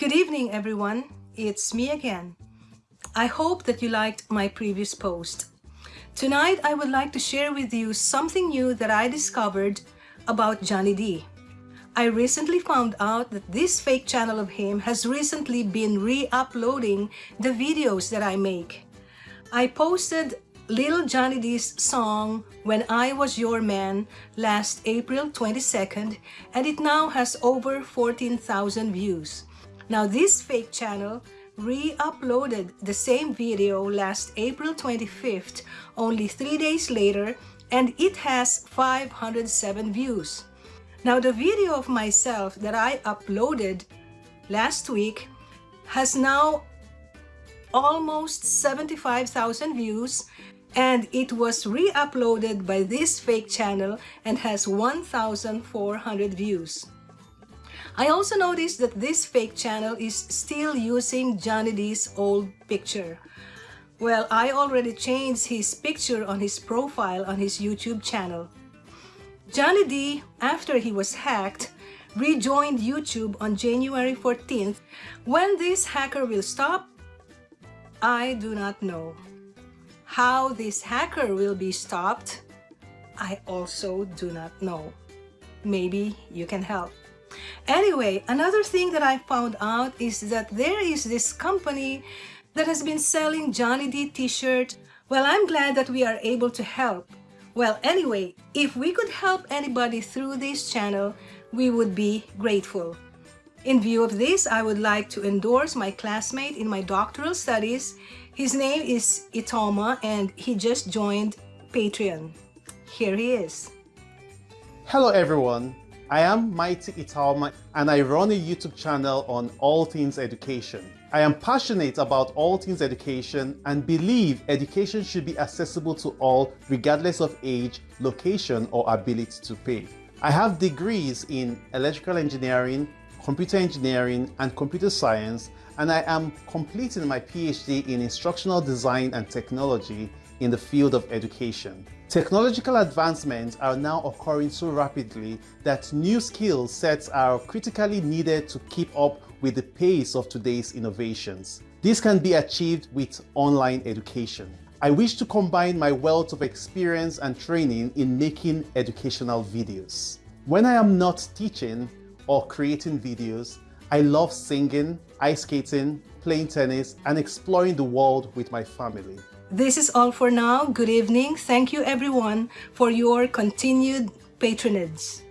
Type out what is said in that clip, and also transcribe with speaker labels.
Speaker 1: Good evening, everyone. It's me again. I hope that you liked my previous post. Tonight, I would like to share with you something new that I discovered about Johnny D. I recently found out that this fake channel of him has recently been re-uploading the videos that I make. I posted Little Johnny D's song When I Was Your Man last April 22nd and it now has over 14,000 views. Now this fake channel re-uploaded the same video last April 25th, only three days later, and it has 507 views. Now the video of myself that I uploaded last week has now almost 75,000 views and it was re-uploaded by this fake channel and has 1,400 views. I also noticed that this fake channel is still using Johnny D's old picture. Well, I already changed his picture on his profile on his YouTube channel. Johnny D, after he was hacked, rejoined YouTube on January 14th. When this hacker will stop, I do not know. How this hacker will be stopped, I also do not know. Maybe you can help. Anyway, another thing that I found out is that there is this company that has been selling Johnny D t-shirt. Well, I'm glad that we are able to help. Well, anyway, if we could help anybody through this channel, we would be grateful. In view of this, I would like to endorse my classmate in my doctoral studies. His name is Itoma and he just joined Patreon. Here he is.
Speaker 2: Hello everyone, I am Mighty Italma and I run a YouTube channel on all things education. I am passionate about all things education and believe education should be accessible to all regardless of age, location or ability to pay. I have degrees in electrical engineering, computer engineering and computer science and I am completing my PhD in instructional design and technology in the field of education. Technological advancements are now occurring so rapidly that new skill sets are critically needed to keep up with the pace of today's innovations. This can be achieved with online education. I wish to combine my wealth of experience and training in making educational videos. When I am not teaching or creating videos, I love singing, ice skating, playing tennis, and exploring the world with my family.
Speaker 1: This is all for now. Good evening. Thank you everyone for your continued patronage.